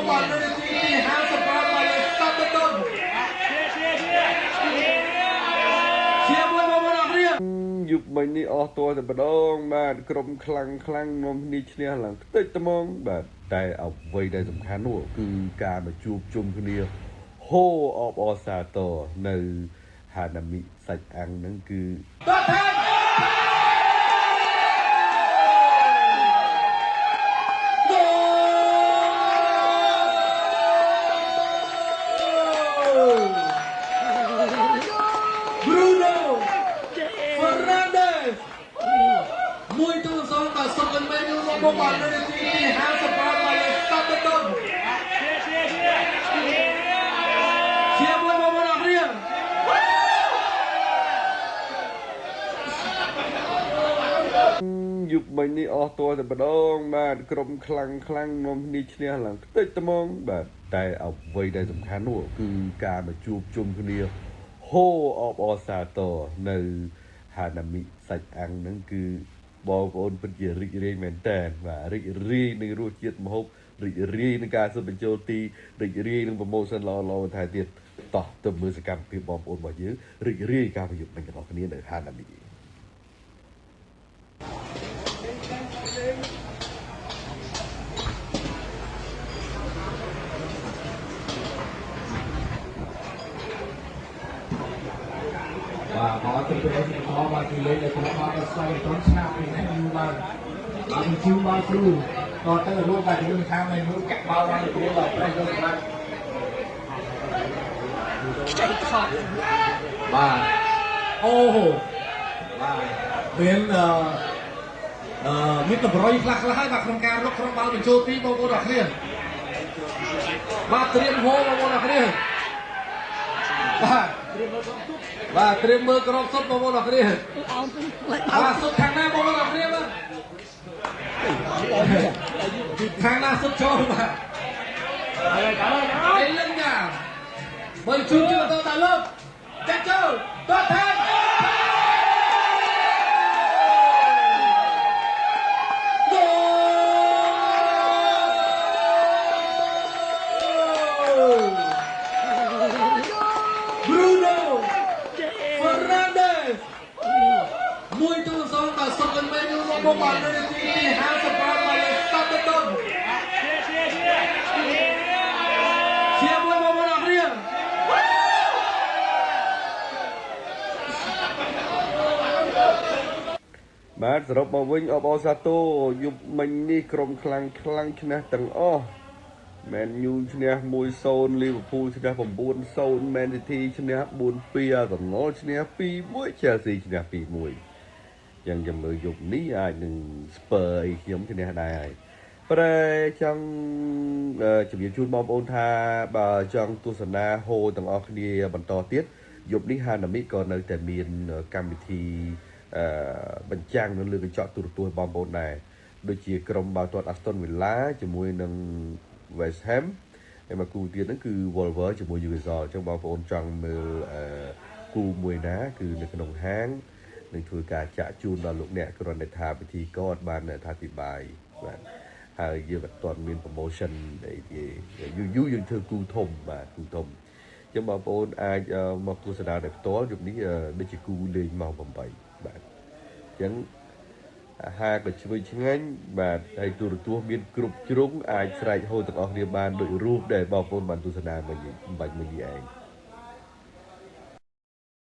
Four by Brennan Green, hands of Brad by the stop the dog. ជាមួយបងប្អូនអរគ្នាយុគមិញនេះអស់តួតែម្ដងបាទក្រុមខ្លាំងខ្លាំងនាំគ្នាឈ្នះឡើងខ្ទេចត្មងបាទតែអ្វីដែលសំខាន់នោះគឺការមកជួបជុំគ្នាហូអបអសាតនៅហានាមិសាច់អាំងហ្នឹងគឺតត 1ទៅ0បើសុខវិញវិញមកបានលើទី50បានមកលើស្តាប់ទៅទុនជាមួយមកមកអររៀងយុគមិញនេះអស់តួតែម្ដងបាទក្រុមខ្លាំងខ្លាំងនាំគ្នាឈ្នះឡើងតិចត្មងបាទតែអ្វីដែលសំខាន់នោះគឺការមកជួបជុំគ្នាហូអបអសាតនៅហានាមិសាច់អាំងហ្នឹងគឺ បងប្អូនពិតជារីករាយមែនតើបាទរីករាយនឹងរសជាតិម្ហូបរីករាយនឹងការសិបបញ្ចូលទីរីករាយនឹងប្រម៉ូសិនល្អល្អបន្ថែមទៀតតោះទៅមើលសកម្មភាពបងប្អូនរបស់យើងរីករាយការប្រយុទ្ធនឹងទាំងអស់គ្នានៅហានាមិ បាទមកទៅពេលនេះមកមកទីលេងនៅក្នុងមកស្វែងត្រង់ឆ្នាំពីនេះយូរឡើងបាទជឿមកគ្រូតទៅរួមបាទយើងខាងនៅនោះកាក់បោឡើងទៅដល់ប្រេះយកបាទខ្ចីខកបាទអូបាទមានអឺអឺមានតម្រុយខ្លះខ្លះហើយបាទក្នុងការរកក្នុងបាល់បញ្ចូលទីបងប្អូនអរគ្នាបាទត្រៀមហូបងប្អូនអរគ្នាបាទ បាទត្រៀមមើលក្រមសុទ្ធបងប្អូនអរគ្នាបាទសុទ្ធខាងណាបងប្អូនអរគ្នាបាទខាងណាសុទ្ធចូលបាទហើយកាលហើយលឹងយ៉ាបើជួបជឿទៅតាលោកចាក់ចូលតោះថាហ្គោល Bruno Fernandes មួយទូ សងក៏សុខមិនមែនយកមកបាននៅទីទី55មកលេស្តាប់ទៅទៅជាមួយមកមកអស់រៀងបាទសរុបមកវិញអបអរសាទរយប់មិញនេះក្រុមខ្លាំងខ្លាំងឈ្នះទាំងអស់មែនយូឈ្នះ1-0លីវើពូលឈ្នះ9-0មែនស៊ីធីឈ្នះ4-2អាសនលឈ្នះ2-1 Chelsea ឈ្នះ2-1 យ៉ាងចាំមើលយប់នេះអាចនឹងស្ពើអីខ្ញុំឈ្នះដែរហើយប្រែចង់អឺជំរាបជូនបងប្អូនថាបើចង់ទស្សនាហូទាំងអស់គ្នាបន្តទៀតយប់នេះហានាមិក៏នៅតែមានកម្មវិធីអឺបញ្ចាំងនៅលើកញ្ចក់ទូរទស្សន៍បងប្អូនដែរដូចជាក្រុមបាល់ទាត់ Aston Villa ជាមួយនឹង West Ham ហើយមកគូទៀតហ្នឹងគឺ Wolver ជាមួយ Newcastle អញ្ចឹងបងប្អូនចង់មើលអឺគូមួយណា គឺនៅក្នុងហាង នឹងធ្វើការចាក់ជូនដល់លោកអ្នកគ្រាន់តែថាពិធីក៏អត់បានថាពិបាយបាទហើយយើងអត់ទាន់មាន promotion អីទេយូរយូរយើងធ្វើគូធំបាទគូធំអញ្ចឹងបងប្អូនអាចអឺមកទស្សនាដោយផ្ទាល់យប់នេះអឺដូចជាគូលេងម៉ោង8បាទអញ្ចឹងអាហារក៏ឆ្វេងឆ្ងាញ់បាទហើយទូរទស្សន៍មានគ្រប់ជ្រុងអាចស្រែកហូរទាំងអស់គ្នាបានដូចរូបដែលបងប្អូនបានទស្សនាមិញមិញមិញនេះឯង